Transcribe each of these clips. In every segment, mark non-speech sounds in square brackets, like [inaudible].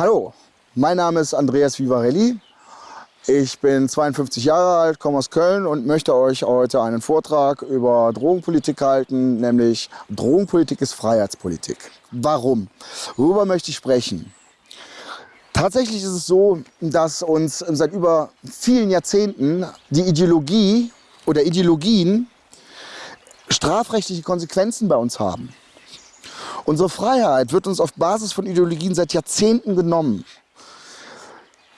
Hallo, mein Name ist Andreas Vivarelli. Ich bin 52 Jahre alt, komme aus Köln und möchte euch heute einen Vortrag über Drogenpolitik halten, nämlich Drogenpolitik ist Freiheitspolitik. Warum? Worüber möchte ich sprechen? Tatsächlich ist es so, dass uns seit über vielen Jahrzehnten die Ideologie oder Ideologien strafrechtliche Konsequenzen bei uns haben. Unsere Freiheit wird uns auf Basis von Ideologien seit Jahrzehnten genommen.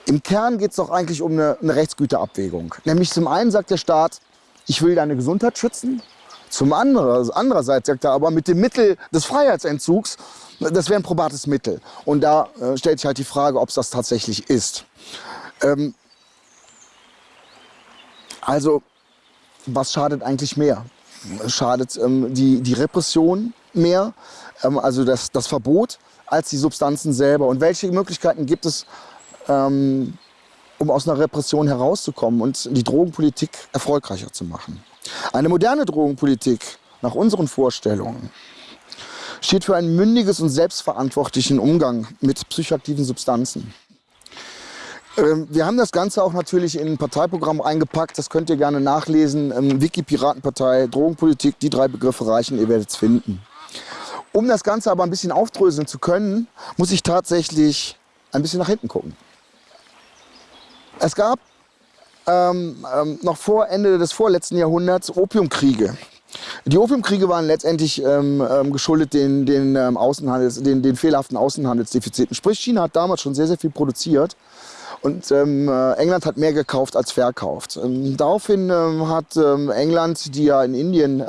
Im Kern geht es doch eigentlich um eine, eine Rechtsgüterabwägung. Nämlich zum einen sagt der Staat, ich will deine Gesundheit schützen. Zum anderen, andererseits sagt er aber, mit dem Mittel des Freiheitsentzugs, das wäre ein probates Mittel. Und da äh, stellt sich halt die Frage, ob es das tatsächlich ist. Ähm, also, was schadet eigentlich mehr? Schadet ähm, die, die Repression mehr, ähm, also das, das Verbot, als die Substanzen selber? Und welche Möglichkeiten gibt es, ähm, um aus einer Repression herauszukommen und die Drogenpolitik erfolgreicher zu machen. Eine moderne Drogenpolitik nach unseren Vorstellungen steht für einen mündiges und selbstverantwortlichen Umgang mit psychoaktiven Substanzen. Ähm, wir haben das Ganze auch natürlich in ein Parteiprogramm eingepackt, das könnt ihr gerne nachlesen. Ähm, Wiki Piratenpartei, Drogenpolitik, die drei Begriffe reichen, ihr werdet es finden. Um das Ganze aber ein bisschen aufdröseln zu können, muss ich tatsächlich ein bisschen nach hinten gucken. Es gab ähm, ähm, noch vor Ende des vorletzten Jahrhunderts Opiumkriege. Die Opiumkriege waren letztendlich ähm, ähm geschuldet den, den, ähm, Außenhandels, den, den fehlerhaften Außenhandelsdefiziten. Sprich, China hat damals schon sehr, sehr viel produziert und ähm, äh, England hat mehr gekauft als verkauft. Ähm, daraufhin ähm, hat ähm, England, die ja in Indien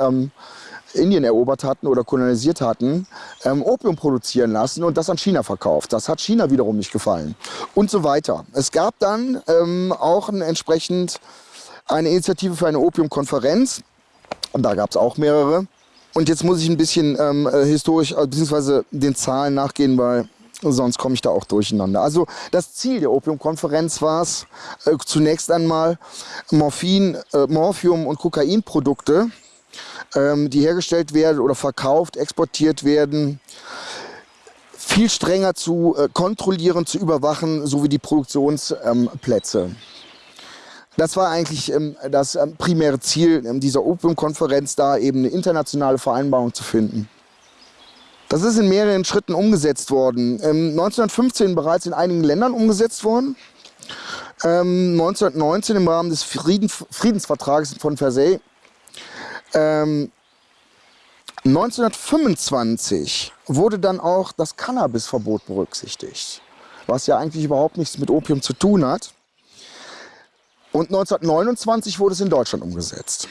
Indien erobert hatten oder kolonisiert hatten, ähm, Opium produzieren lassen und das an China verkauft. Das hat China wiederum nicht gefallen und so weiter. Es gab dann ähm, auch ein, entsprechend eine Initiative für eine Opiumkonferenz und da gab es auch mehrere. Und jetzt muss ich ein bisschen ähm, äh, historisch, äh, beziehungsweise den Zahlen nachgehen, weil sonst komme ich da auch durcheinander. Also das Ziel der Opiumkonferenz war es, äh, zunächst einmal Morphin, äh, Morphium und Kokainprodukte ähm, die hergestellt werden oder verkauft, exportiert werden, viel strenger zu äh, kontrollieren, zu überwachen, sowie die Produktionsplätze. Ähm, das war eigentlich ähm, das ähm, primäre Ziel ähm, dieser Opiumkonferenz, da eben eine internationale Vereinbarung zu finden. Das ist in mehreren Schritten umgesetzt worden. 1915 ähm, bereits in einigen Ländern umgesetzt worden. 1919 im Rahmen des Frieden, Friedensvertrages von Versailles ähm, 1925 wurde dann auch das Cannabisverbot berücksichtigt, was ja eigentlich überhaupt nichts mit Opium zu tun hat. Und 1929 wurde es in Deutschland umgesetzt.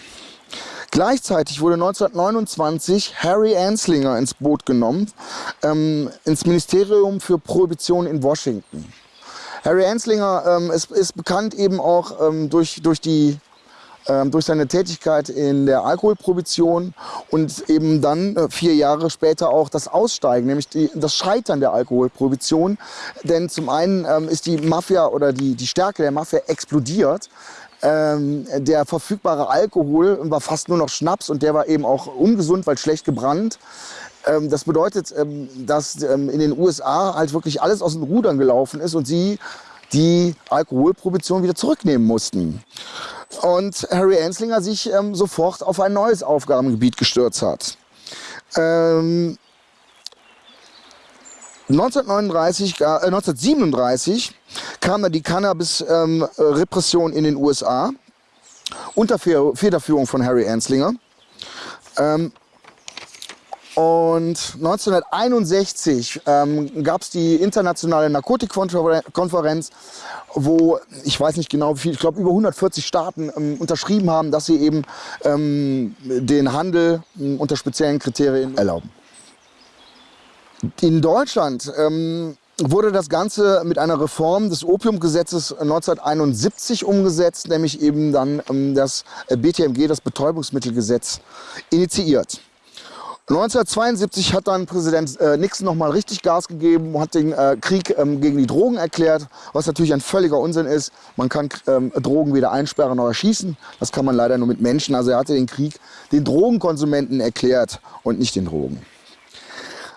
Gleichzeitig wurde 1929 Harry Anslinger ins Boot genommen, ähm, ins Ministerium für Prohibition in Washington. Harry Anslinger ähm, ist, ist, bekannt eben auch ähm, durch, durch die ähm, durch seine Tätigkeit in der Alkoholprohibition und eben dann äh, vier Jahre später auch das Aussteigen, nämlich die, das Scheitern der Alkoholprohibition. Denn zum einen ähm, ist die Mafia oder die, die Stärke der Mafia explodiert. Ähm, der verfügbare Alkohol war fast nur noch Schnaps und der war eben auch ungesund, weil schlecht gebrannt. Ähm, das bedeutet, ähm, dass ähm, in den USA halt wirklich alles aus den Rudern gelaufen ist und sie die Alkoholprohibition wieder zurücknehmen mussten und Harry Anslinger sich ähm, sofort auf ein neues Aufgabengebiet gestürzt hat. Ähm, 1939, äh, 1937 kam dann die Cannabis-Repression ähm, in den USA unter Federführung von Harry Anslinger. Und 1961 ähm, gab es die internationale Narkotikkonferenz, wo ich weiß nicht genau wie viel, ich glaube über 140 Staaten ähm, unterschrieben haben, dass sie eben ähm, den Handel ähm, unter speziellen Kriterien erlauben. In Deutschland ähm, wurde das Ganze mit einer Reform des Opiumgesetzes 1971 umgesetzt, nämlich eben dann ähm, das BTMG, das Betäubungsmittelgesetz, initiiert. 1972 hat dann Präsident äh, Nixon nochmal richtig Gas gegeben, hat den äh, Krieg ähm, gegen die Drogen erklärt, was natürlich ein völliger Unsinn ist. Man kann ähm, Drogen weder einsperren noch erschießen. Das kann man leider nur mit Menschen. Also er hatte den Krieg den Drogenkonsumenten erklärt und nicht den Drogen.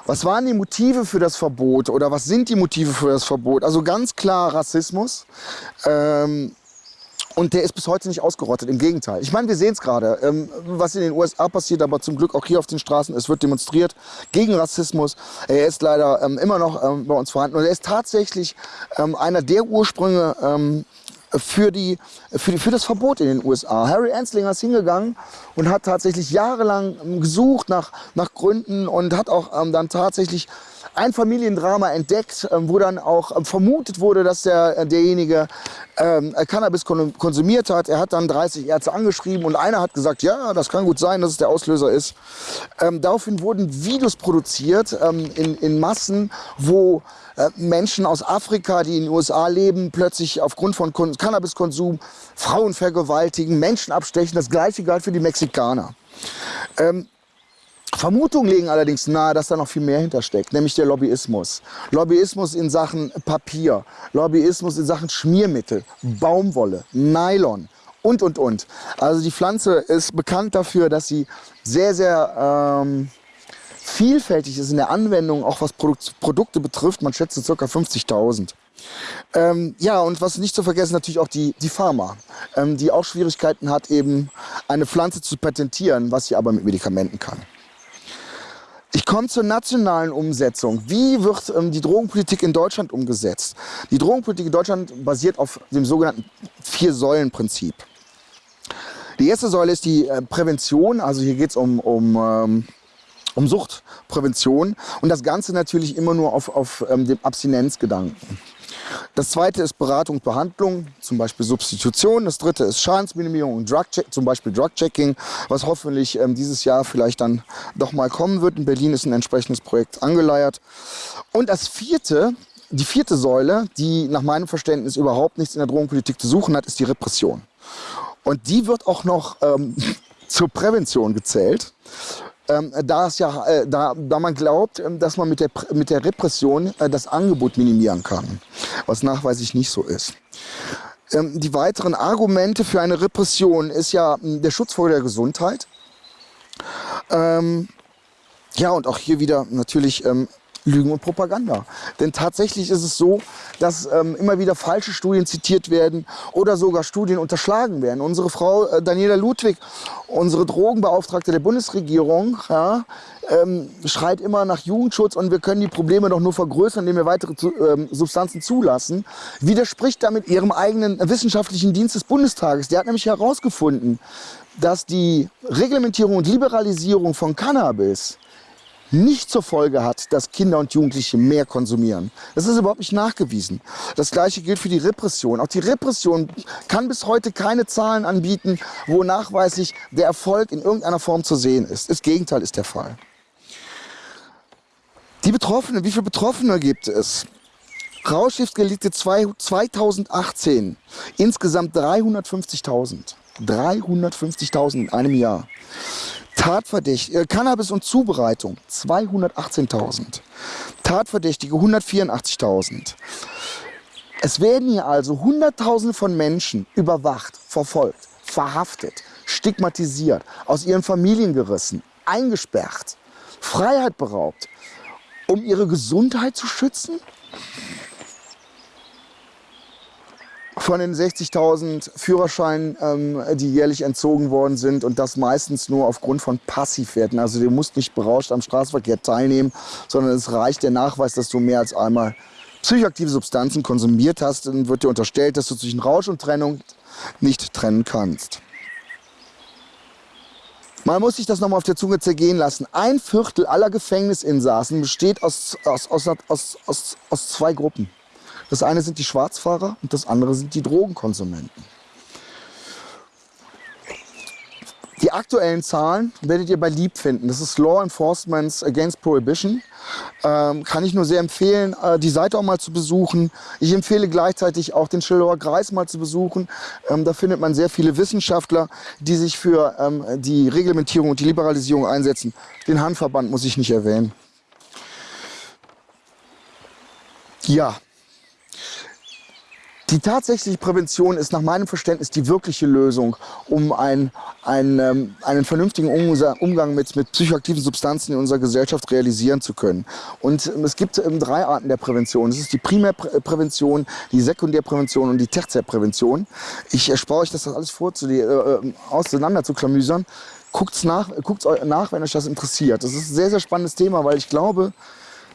Was waren die Motive für das Verbot oder was sind die Motive für das Verbot? Also ganz klar Rassismus. Ähm, und der ist bis heute nicht ausgerottet, im Gegenteil. Ich meine, wir sehen es gerade, ähm, was in den USA passiert, aber zum Glück auch hier auf den Straßen. Es wird demonstriert gegen Rassismus. Er ist leider ähm, immer noch ähm, bei uns vorhanden. Und er ist tatsächlich ähm, einer der Ursprünge ähm, für, die, für, die, für das Verbot in den USA. Harry Anslinger ist hingegangen und hat tatsächlich jahrelang ähm, gesucht nach, nach Gründen und hat auch dann tatsächlich ein Familiendrama entdeckt, ähm, wo dann auch ähm, vermutet wurde, dass der, äh, derjenige ähm, Cannabis konsumiert hat. Er hat dann 30 Ärzte angeschrieben und einer hat gesagt, ja, das kann gut sein, dass es der Auslöser ist. Ähm, daraufhin wurden Videos produziert in, in Massen, wo äh, Menschen aus Afrika, die in den USA leben, plötzlich aufgrund von Cannabiskonsum Frauen vergewaltigen, Menschen abstechen. Das gleiche galt für die Mexikaner. Ähm, Vermutungen legen allerdings nahe, dass da noch viel mehr hintersteckt, nämlich der Lobbyismus. Lobbyismus in Sachen Papier, Lobbyismus in Sachen Schmiermittel, Baumwolle, Nylon und, und, und. Also die Pflanze ist bekannt dafür, dass sie sehr, sehr ähm, vielfältig ist in der Anwendung, auch was Produk Produkte betrifft. Man schätzt ca. 50.000. Ähm, ja, und was nicht zu vergessen, natürlich auch die, die Pharma, ähm, die auch Schwierigkeiten hat, eben eine Pflanze zu patentieren, was sie aber mit Medikamenten kann. Ich komme zur nationalen Umsetzung. Wie wird ähm, die Drogenpolitik in Deutschland umgesetzt? Die Drogenpolitik in Deutschland basiert auf dem sogenannten Vier-Säulen-Prinzip. Die erste Säule ist die äh, Prävention, also hier geht es um, um, ähm, um Suchtprävention und das Ganze natürlich immer nur auf, auf ähm, dem Abstinenzgedanken. Das zweite ist Beratung und Behandlung, zum Beispiel Substitution. Das dritte ist Schadensminimierung und Drug zum Beispiel Drug-Checking, was hoffentlich ähm, dieses Jahr vielleicht dann doch mal kommen wird. In Berlin ist ein entsprechendes Projekt angeleiert. Und das vierte, die vierte Säule, die nach meinem Verständnis überhaupt nichts in der Drogenpolitik zu suchen hat, ist die Repression. Und die wird auch noch ähm, [laughs] zur Prävention gezählt ähm, da, es ja, äh, da, da man glaubt, ähm, dass man mit der, mit der Repression äh, das Angebot minimieren kann, was nachweislich nicht so ist. Ähm, die weiteren Argumente für eine Repression ist ja hm, der Schutz vor der Gesundheit. Ähm, ja, und auch hier wieder natürlich ähm, Lügen und Propaganda. Denn tatsächlich ist es so, dass ähm, immer wieder falsche Studien zitiert werden oder sogar Studien unterschlagen werden. Unsere Frau äh, Daniela Ludwig, unsere Drogenbeauftragte der Bundesregierung, ja, ähm, schreit immer nach Jugendschutz und wir können die Probleme doch nur vergrößern, indem wir weitere zu, ähm, Substanzen zulassen, widerspricht damit ihrem eigenen wissenschaftlichen Dienst des Bundestages. Der hat nämlich herausgefunden, dass die Reglementierung und Liberalisierung von Cannabis nicht zur Folge hat, dass Kinder und Jugendliche mehr konsumieren. Das ist überhaupt nicht nachgewiesen. Das gleiche gilt für die Repression. Auch die Repression kann bis heute keine Zahlen anbieten, wo nachweislich der Erfolg in irgendeiner Form zu sehen ist. Das Gegenteil ist der Fall. Die Betroffenen, wie viele Betroffene gibt es? Rauschgiftdelikte 2018, insgesamt 350.000. 350.000 in einem Jahr. Tatverdächtige, äh, Cannabis und Zubereitung 218.000. Tatverdächtige 184.000. Es werden hier also Hunderttausende von Menschen überwacht, verfolgt, verhaftet, stigmatisiert, aus ihren Familien gerissen, eingesperrt, Freiheit beraubt, um ihre Gesundheit zu schützen? Von den 60.000 Führerscheinen, ähm, die jährlich entzogen worden sind und das meistens nur aufgrund von Passivwerten. Also du musst nicht berauscht am Straßenverkehr teilnehmen, sondern es reicht der Nachweis, dass du mehr als einmal psychoaktive Substanzen konsumiert hast. Dann wird dir unterstellt, dass du zwischen Rausch und Trennung nicht trennen kannst. Man muss sich das nochmal auf der Zunge zergehen lassen. Ein Viertel aller Gefängnisinsassen besteht aus, aus, aus, aus, aus, aus zwei Gruppen. Das eine sind die Schwarzfahrer und das andere sind die Drogenkonsumenten. Die aktuellen Zahlen werdet ihr bei LEAP finden. Das ist Law Enforcement Against Prohibition. Ähm, kann ich nur sehr empfehlen, äh, die Seite auch mal zu besuchen. Ich empfehle gleichzeitig auch den Schillower Kreis mal zu besuchen. Ähm, da findet man sehr viele Wissenschaftler, die sich für ähm, die Reglementierung und die Liberalisierung einsetzen. Den Handverband muss ich nicht erwähnen. Ja, Die tatsächliche Prävention ist nach meinem Verständnis die wirkliche Lösung, um ein, ein, ähm, einen vernünftigen Umgang mit, mit psychoaktiven Substanzen in unserer Gesellschaft realisieren zu können. Und ähm, es gibt ähm, drei Arten der Prävention. Es ist die Primärprävention, die Sekundärprävention und die Tertiärprävention. Ich erspare euch das alles vor, zu die, äh, äh auseinander zu klamüsern. Guckt's nach, guckt's nach, wenn euch das interessiert. Das ist ein sehr, sehr spannendes Thema, weil ich glaube,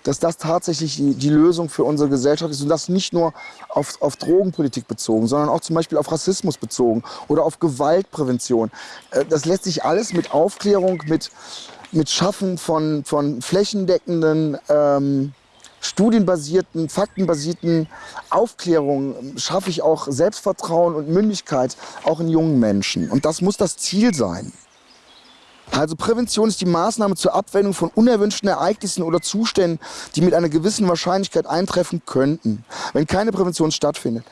dass das tatsächlich die, die, Lösung für unsere Gesellschaft ist und das nicht nur auf, auf Drogenpolitik bezogen, sondern auch zum Beispiel auf Rassismus bezogen oder auf Gewaltprävention. Äh, das lässt sich alles mit Aufklärung, mit, mit Schaffen von, von flächendeckenden, ähm, studienbasierten, faktenbasierten Aufklärung schaffe ich auch Selbstvertrauen und Mündigkeit auch in jungen Menschen. Und das muss das Ziel sein. Also Prävention ist die Maßnahme zur Abwendung von unerwünschten Ereignissen oder Zuständen, die mit einer gewissen Wahrscheinlichkeit eintreffen könnten, wenn keine Prävention stattfindet.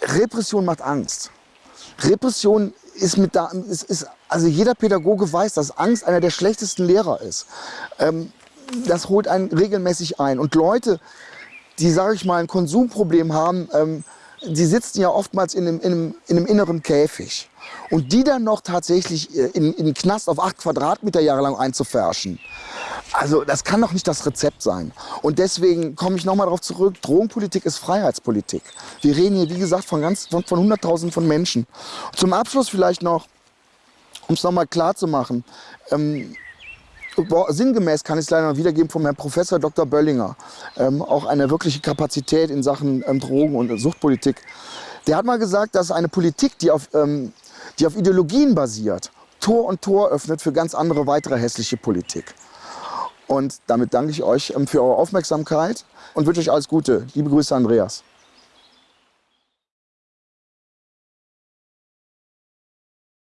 Repression macht Angst. Repression ist mit da, ist, ist, also jeder Pädagoge weiß, dass Angst einer der schlechtesten Lehrer ist. Ähm, das holt einen regelmäßig ein. Und Leute, die, sage ich mal, ein Konsumproblem haben, ähm, die sitzen ja oftmals in einem, in, einem, in einem, inneren Käfig. Und die dann noch tatsächlich äh, in, in den Knast auf acht Quadratmeter jahrelang einzufärschen. Also das kann doch nicht das Rezept sein. Und deswegen komme ich nochmal darauf zurück, Drogenpolitik ist Freiheitspolitik. Wir reden hier, wie gesagt, von, ganz, von, von Hunderttausenden von Menschen. Zum Abschluss vielleicht noch, um es nochmal klar zu machen, ähm, sinngemäß kann ich es leider wiedergeben vom Herrn Professor Dr. Böllinger, ähm, auch eine wirkliche Kapazität in Sachen ähm, Drogen- und Suchtpolitik. Der hat mal gesagt, dass eine Politik, die auf, ähm, die auf Ideologien basiert, Tor und Tor öffnet für ganz andere weitere hässliche Politik. Und damit danke ich euch ähm, für eure Aufmerksamkeit und wünsche euch alles Gute. Liebe Grüße, Andreas.